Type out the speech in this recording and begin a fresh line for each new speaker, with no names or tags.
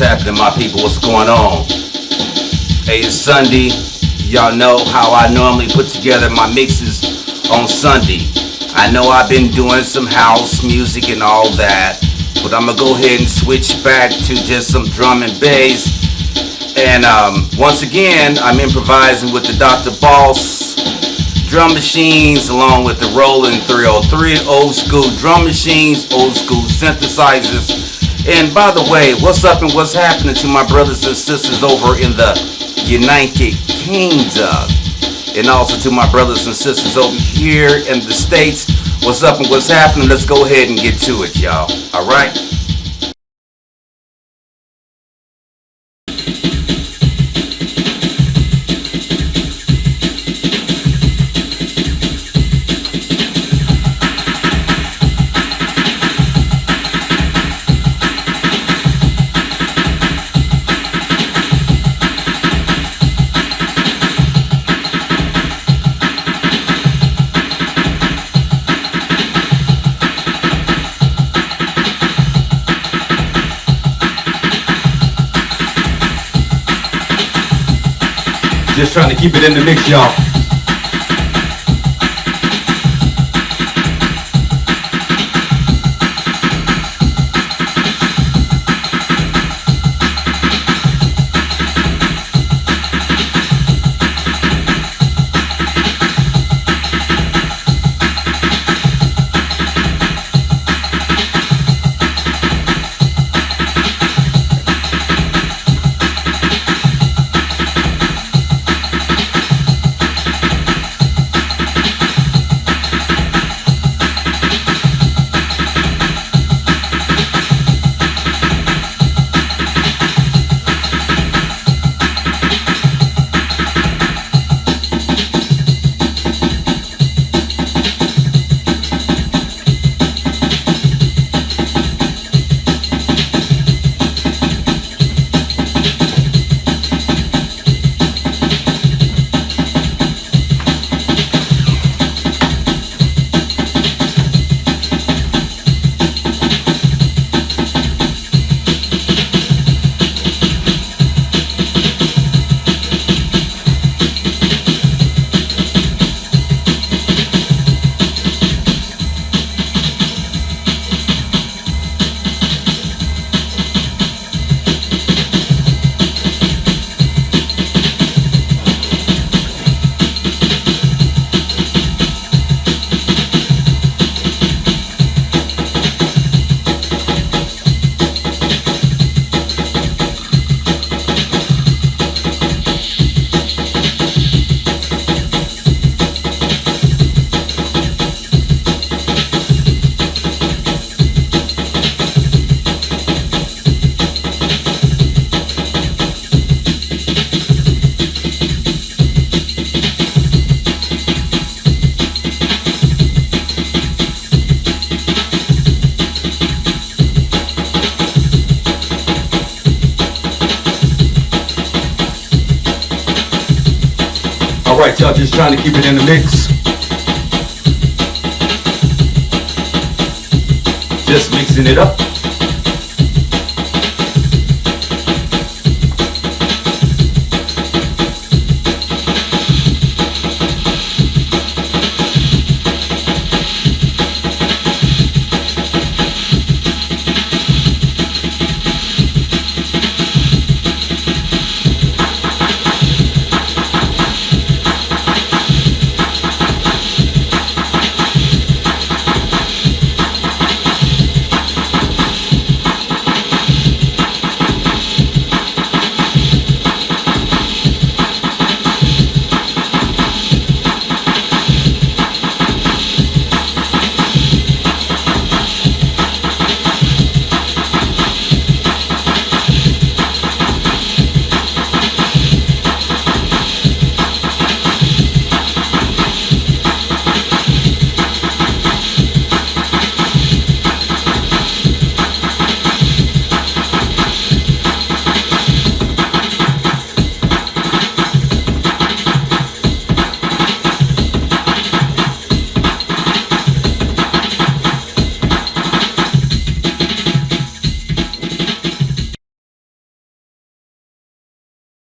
happening, my people? What's going on? Hey, it's Sunday. Y'all know how I normally put together my mixes on Sunday. I know I've been doing some house music and all that, but I'm gonna go ahead and switch back to just some drum and bass. And um, once again, I'm improvising with the Dr. Boss drum machines along with the Roland 303 old school drum machines, old school synthesizers. And by the way, what's up and what's happening to my brothers and sisters over in the United Kingdom? And also to my brothers and sisters over here in the States. What's up and what's happening? Let's go ahead and get to it, y'all. All right?
Just trying to keep it in the mix, y'all. All right, y'all, just trying to keep it in the mix. Just mixing it up.